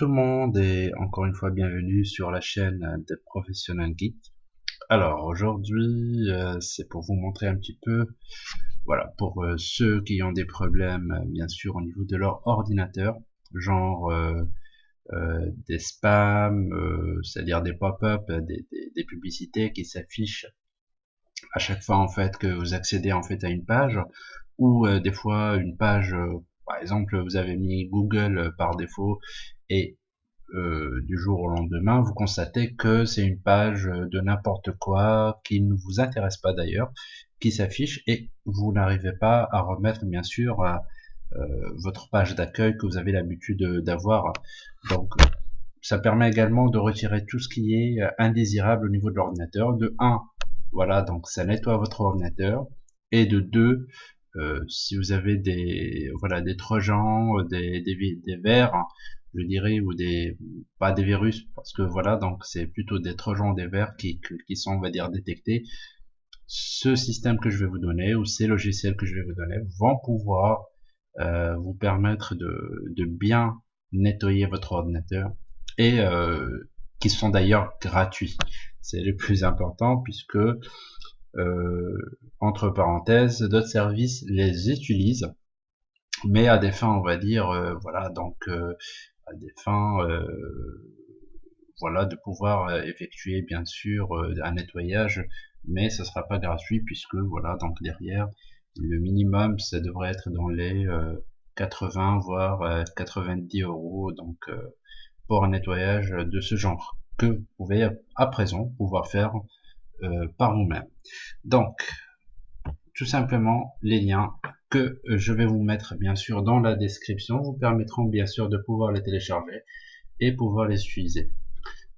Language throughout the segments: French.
tout le monde et encore une fois bienvenue sur la chaîne des professionnels geeks. Alors aujourd'hui euh, c'est pour vous montrer un petit peu, voilà, pour euh, ceux qui ont des problèmes euh, bien sûr au niveau de leur ordinateur, genre des spams, c'est-à-dire des pop-up, des, des, publicités qui s'affichent à chaque fois en fait que vous accédez en fait à une page, ou des fois une page par exemple, vous avez mis Google euh, par défaut et euh, du jour au lendemain, vous constatez que c'est une page de n'importe quoi qui ne vous intéresse pas d'ailleurs, qui s'affiche et vous n'arrivez pas à remettre bien sûr euh, votre page d'accueil que vous avez l'habitude d'avoir. Donc ça permet également de retirer tout ce qui est indésirable au niveau de l'ordinateur. De 1, voilà, donc ça nettoie votre ordinateur. Et de 2, euh, si vous avez des voilà des trojans, des, des, hein, je dirais, ou des pas des virus, parce que voilà, donc c'est plutôt des trojans, des vers qui, qui sont, on va dire, détectés. Ce système que je vais vous donner, ou ces logiciels que je vais vous donner, vont pouvoir euh, vous permettre de, de bien nettoyer votre ordinateur et euh, qui sont d'ailleurs gratuits. C'est le plus important puisque euh, entre parenthèses, d'autres services les utilisent, mais à des fins, on va dire, euh, voilà, donc euh, à des fins, voilà, de pouvoir effectuer bien sûr un nettoyage, mais ce sera pas gratuit puisque voilà, donc derrière, le minimum, ça devrait être dans les 80 voire 90 euros, donc pour un nettoyage de ce genre que vous pouvez à présent pouvoir faire euh, par vous-même. Donc, tout simplement, les liens que je vais vous mettre bien sûr dans la description vous permettront bien sûr de pouvoir les télécharger et pouvoir les utiliser.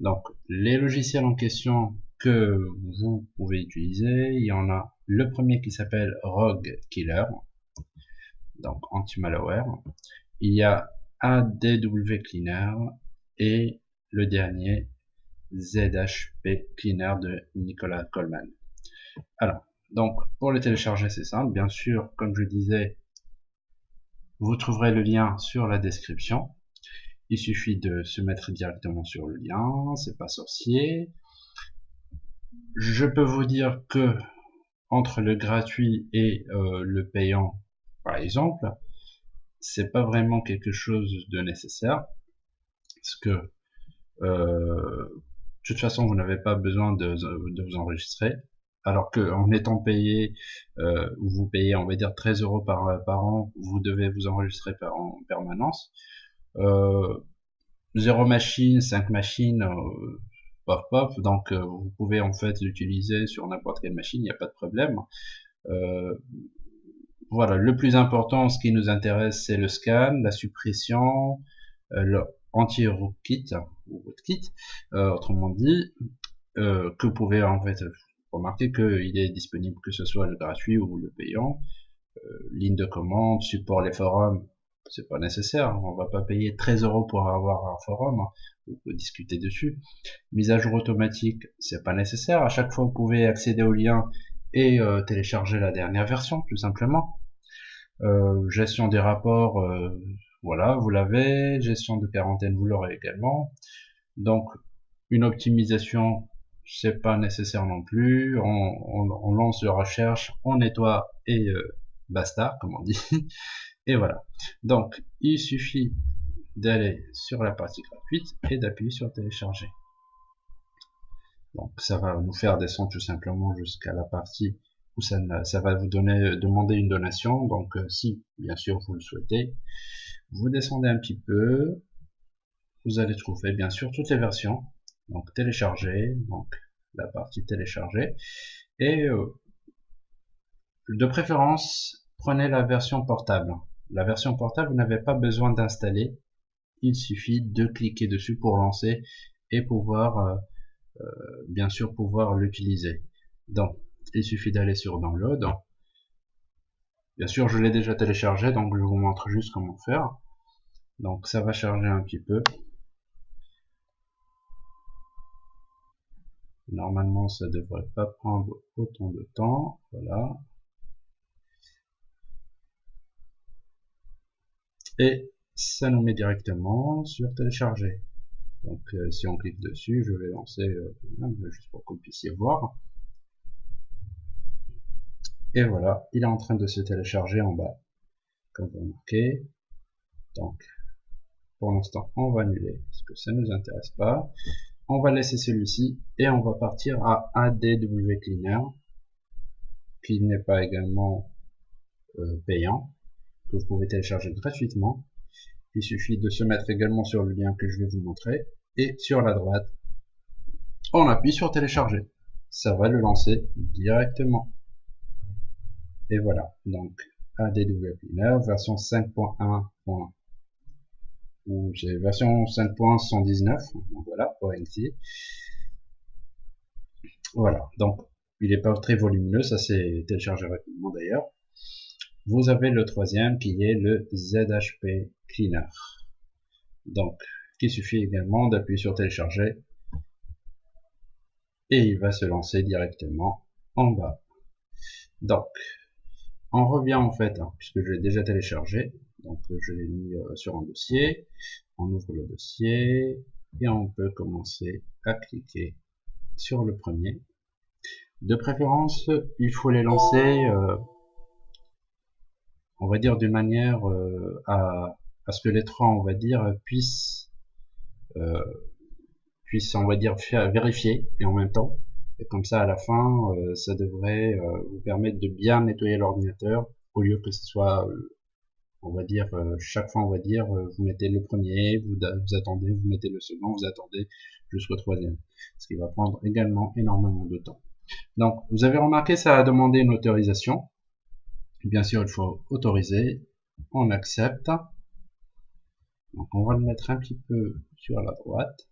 Donc, les logiciels en question que vous pouvez utiliser, il y en a le premier qui s'appelle Rogue Killer, donc anti-malware. Il y a ADW Cleaner et le dernier ZHP Cleaner de Nicolas Coleman. Alors, donc pour le télécharger c'est simple, bien sûr, comme je disais, vous trouverez le lien sur la description. Il suffit de se mettre directement sur le lien, c'est pas sorcier. Je peux vous dire que entre le gratuit et euh, le payant, par exemple, c'est pas vraiment quelque chose de nécessaire, parce que euh, de toute façon, vous n'avez pas besoin de, vous enregistrer. Alors que en étant payé, euh, vous payez, on va dire 13 euros par, par an, vous devez vous enregistrer en permanence. Euh, 0 machine, 5 machines, euh, pop pop, donc euh, vous pouvez en fait l'utiliser sur n'importe quelle machine, il n'y a pas de problème. Euh, voilà, le plus important, ce qui nous intéresse, c'est le scan, la suppression, le, anti-rootkit ou rootkit, euh, autrement dit, euh, que vous pouvez en fait remarquer qu'il est disponible que ce soit le gratuit ou le payant. Euh, ligne de commande, support les forums, c'est pas nécessaire, on va pas payer 13 euros pour avoir un forum hein, ou discuter dessus. Mise à jour automatique, c'est pas nécessaire, à chaque fois vous pouvez accéder au lien et télécharger la dernière version tout simplement. gestion des rapports, voilà, vous l'avez. Gestion de quarantaine, vous l'aurez également. Donc, une optimisation, c'est pas nécessaire non plus. On, lance la recherche, on nettoie et euh, basta, comme on dit. et voilà. Donc, il suffit d'aller sur la partie gratuite et d'appuyer sur télécharger. Donc, ça va nous faire descendre tout simplement jusqu'à la partie où ça, ça va vous donner, demander une donation. Donc, euh, si, bien sûr, vous le souhaitez. Vous descendez un petit peu, vous allez trouver bien sûr toutes les versions, donc télécharger, donc la partie télécharger, et euh, de préférence, prenez la version portable. La version portable, vous n'avez pas besoin d'installer, il suffit de cliquer dessus pour lancer et pouvoir, euh, euh, bien sûr, pouvoir l'utiliser. Donc, il suffit d'aller sur Download, Bien sûr, je l'ai déjà téléchargé, donc je vous montre juste comment faire. Donc ça va charger un petit peu. Normalement, ça devrait pas prendre autant de temps. Voilà. Et ça nous met directement sur télécharger. Donc euh, si on clique dessus, je vais lancer euh, juste pour que vous puissiez voir. Et voilà, il est en train de se télécharger en bas, comme vous remarquez. Donc, pour l'instant, on va annuler, parce que ça ne nous intéresse pas. On va laisser celui-ci, et on va partir à ADW Cleaner, qui n'est pas également euh, payant, que vous pouvez télécharger gratuitement. Il suffit de se mettre également sur le lien que je vais vous montrer. Et sur la droite, on appuie sur télécharger. Ça va le lancer directement. Et voilà, donc ADW Cleaner, version 5.1. j'ai version 5.119, donc voilà, ONT. Voilà, donc il n'est pas très volumineux, ça s'est téléchargé rapidement d'ailleurs. Vous avez le troisième qui est le ZHP Cleaner. Donc, il suffit également d'appuyer sur télécharger et il va se lancer directement en bas. Donc, on revient en fait, hein, puisque je l'ai déjà téléchargé, donc je l'ai mis euh, sur un dossier, on ouvre le dossier et on peut commencer à cliquer sur le premier. De préférence, il faut les lancer euh, on va dire d'une manière euh, à, ce que les trois, on va dire, puissent, euh, puissent on va dire, vérifier et en même temps. Et comme ça, à la fin, euh, ça devrait vous permettre de bien nettoyer l'ordinateur au lieu que ce soit, on va dire, chaque fois, on va dire, vous mettez le premier, vous, vous attendez, vous mettez le second, vous attendez jusqu'au troisième. Ce qui va prendre également énormément de temps. Donc, vous avez remarqué, ça a demandé une autorisation. Bien sûr, il faut autoriser. On accepte. Donc on va le mettre un petit peu sur la droite.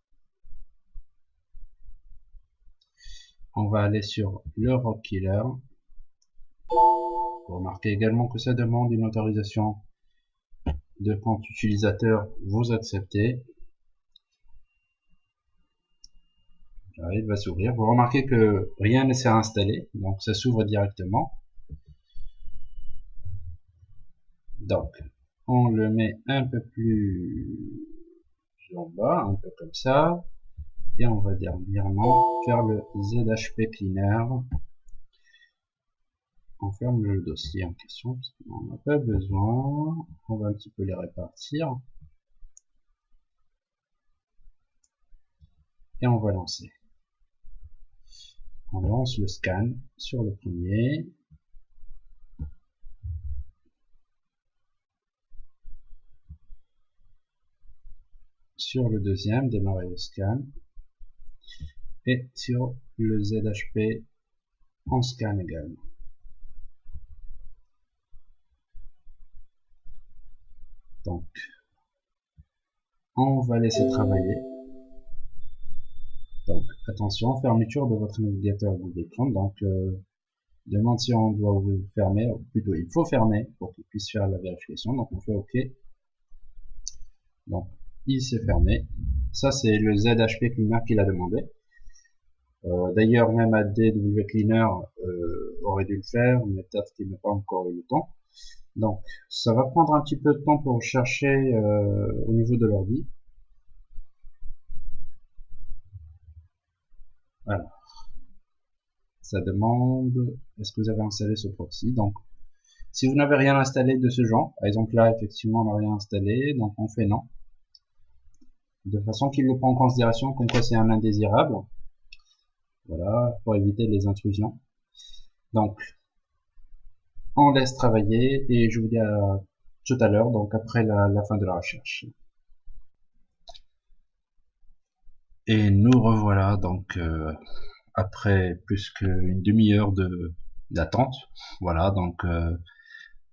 On va aller sur le Rock Killer. Vous remarquez également que ça demande une autorisation de compte utilisateur. Vous acceptez. il va s'ouvrir. Vous remarquez que rien ne s'est installé, donc ça s'ouvre directement. Donc, on le met un peu plus en bas, un peu comme ça. Et on va dernièrement faire le ZHP Cleaner. On ferme le dossier en question, parce qu'on n'en a pas besoin. On va un petit peu les répartir. Et on va lancer. On lance le scan sur le premier. sur le deuxième, démarrer le scan, et sur le ZHP, en scan également. On va laisser travailler. Donc, attention, fermeture de votre navigateur Google Chrome. Donc, euh, demande si on doit vous fermer, ou plutôt il faut fermer pour qu'il puisse faire la vérification. Donc, on fait OK. Donc, il s'est fermé. Ça, c'est le ZHP Cleaner qu'il a demandé. Euh, d'ailleurs, même ADW Cleaner euh, aurait dû le faire, mais peut-être qu'il n'a pas encore eu le temps. Donc, ça va prendre un petit peu de temps pour chercher euh, au niveau de l'ordi. Alors, ça demande, est-ce que vous avez installé ce proxy? Donc, si vous n'avez rien installé de ce genre, par exemple là, effectivement, on n'a rien installé, donc on fait non de façon qu'il le prend en considération comme quoi c'est un indésirable. Voilà, pour éviter les intrusions. Donc, on laisse travailler et je vous dis à tout à l'heure, donc après la, fin de la recherche. Et nous revoilà donc euh, après plus qu'une demi-heure de d'attente. Voilà, donc euh,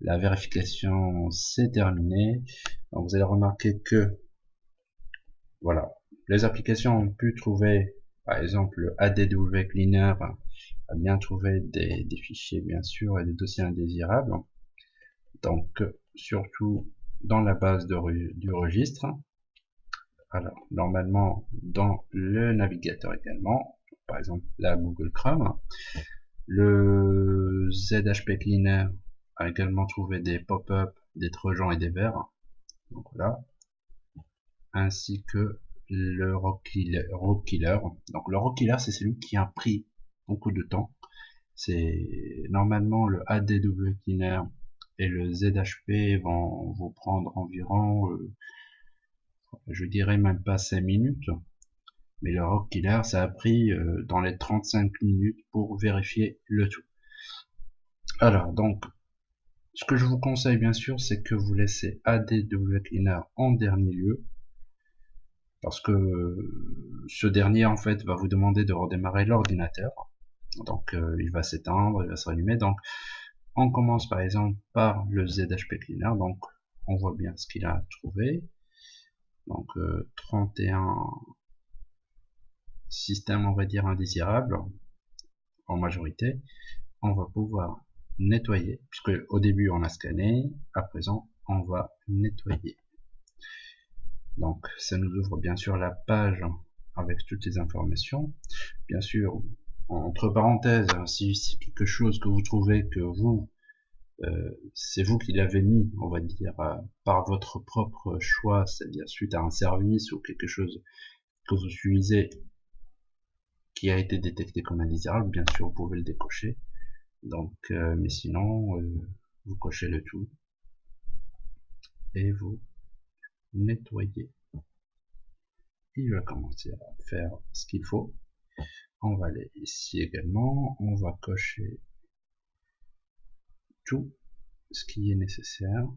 la vérification s'est terminée. Vous allez remarquer que voilà. Les applications ont pu trouver, par exemple, ADW Cleaner bien trouvé des, fichiers, bien sûr, et des dossiers indésirables. Donc, surtout dans la base du registre. Alors, normalement, dans le navigateur également, par exemple, la Google Chrome. Le ZHP Cleaner a également trouvé des pop-up, des trojans et des verres donc voilà, ainsi que le rock killer, Donc le rock killer, c'est celui qui a pris beaucoup de temps. C'est normalement le ADW cleaner et le ZHP vont vous prendre environ, euh, je dirais même pas 5 minutes. Mais le rock killer, ça a pris euh, dans les 35 minutes pour vérifier le tout. Alors donc, ce que je vous conseille bien sûr, c'est que vous laissez ADW cleaner en dernier lieu parce que ce dernier en fait va vous demander de redémarrer l'ordinateur donc euh, il va s'éteindre il va se rallumer. Donc on commence par exemple par le ZHP Cleaner. Donc on voit bien ce qu'il a trouvé. Donc 31 euh, systèmes on va dire indésirables en majorité. On va pouvoir nettoyer puisque au début on a scanné. À présent on va nettoyer. Donc ça nous ouvre bien sûr la page avec toutes les informations. Bien sûr, entre parenthèses, hein, si c'est quelque chose que vous trouvez que vous, euh, c'est vous qui l'avez mis, on va dire, euh, par votre propre choix, c'est-à-dire suite à un service ou quelque chose que vous utilisez qui a été détecté comme indésirable, bien sûr vous pouvez le décocher. Donc, euh, mais sinon, vous cochez le tout et vous nettoyer. Il va commencer à faire ce qu'il faut. On va aller ici également. On va cocher tout ce qui est nécessaire.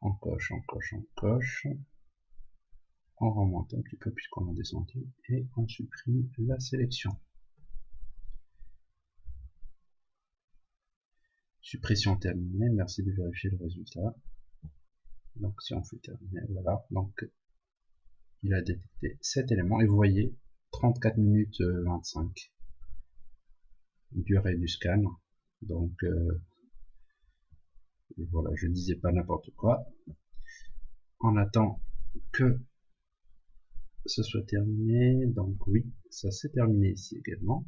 On coche, on coche, on coche. On remonte un petit peu puisqu'on a descendu et on supprime la sélection. Suppression terminée, merci de vérifier le résultat. Donc si on fait terminer, voilà, donc il a détecté cet élément et vous voyez 34 minutes 25 euh, durée du scan. Donc euh, voilà, je disais pas n'importe quoi. On attend que ce soit terminé. Donc oui, ça s'est terminé ici également.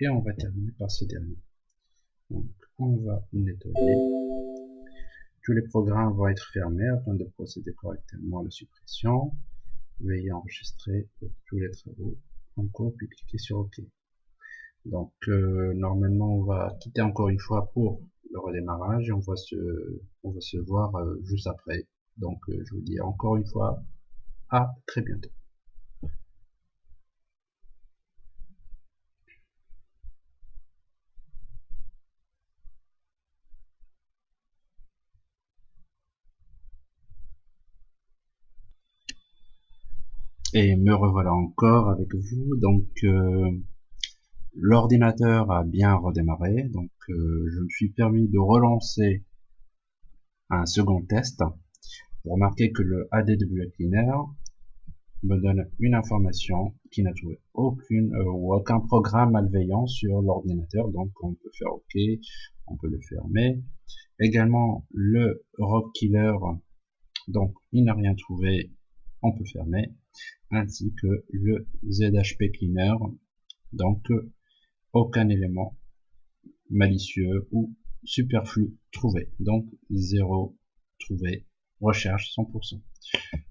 Et on va terminer par ce dernier. Donc on va nettoyer. Les programmes vont être fermés afin de procéder correctement à la suppression. Veuillez enregistrer tous les travaux en cours puis cliquez sur OK. Donc euh, normalement on va quitter encore une fois pour le redémarrage et on va se, on va se voir euh, juste après. Donc euh, je vous dis encore une fois à très bientôt. Et me revoilà encore avec vous. Donc euh, l'ordinateur a bien redémarré. Donc euh, je me suis permis de relancer un second test. Pour remarquer que le ADW Cleaner me donne une information qui n'a trouvé aucune euh, ou aucun programme malveillant sur l'ordinateur. Donc on peut faire OK, on peut le fermer. Également le Rock Killer, donc il n'a rien trouvé, on peut fermer ainsi que le ZHP Cleaner, donc aucun élément malicieux ou superflu trouvé, donc zéro trouvé, recherche 100%.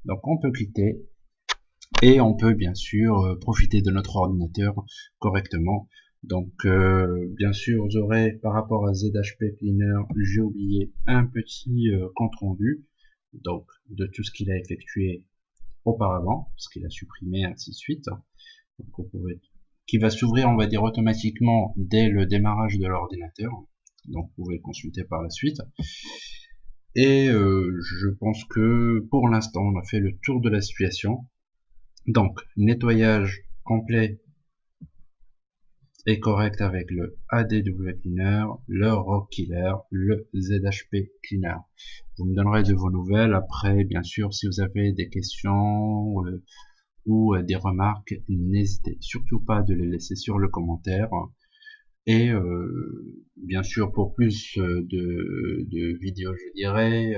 Donc on peut cliquer et on peut bien sûr euh, profiter de notre ordinateur correctement. Donc euh, bien sûr vous aurez par rapport à ZHP Cleaner, j'ai oublié un petit euh, compte rendu donc de tout ce qu'il a effectué auparavant, parce qu'il a supprimé, ainsi de suite. qui va s'ouvrir, on va dire, automatiquement dès le démarrage de l'ordinateur. Donc vous pouvez le consulter par la suite. Et euh, je pense que pour l'instant, on a fait le tour de la situation. Donc, nettoyage complet est correct avec le ADW Cleaner, le Rock Killer, le ZHP Cleaner. Vous me donnerez de vos nouvelles. Après, bien sûr, si vous avez des questions euh, ou euh, des remarques, n'hésitez surtout pas de les laisser sur le commentaire. Et euh, bien sûr, pour plus de, vidéos, je dirais,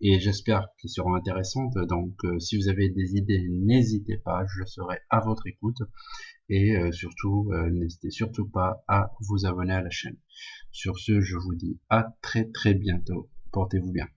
et j'espère qu'ils seront intéressantes. Donc si vous avez des idées, n'hésitez pas, je serai à votre écoute et euh, surtout euh, n'hésitez surtout pas à vous abonner à la chaîne. Sur ce, je vous dis à très très bientôt. Portez-vous bien.